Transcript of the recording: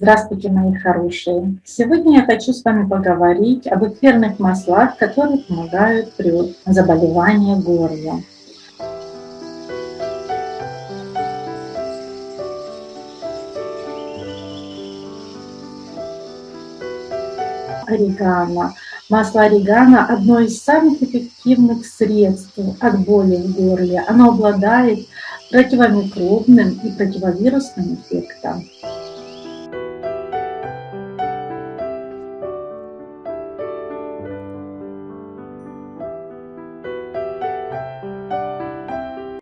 Здравствуйте, мои хорошие! Сегодня я хочу с вами поговорить об эфирных маслах, которые помогают при заболевании горла. Орегано. Масло орегано – одно из самых эффективных средств от боли в горле. Оно обладает противомикробным и противовирусным эффектом.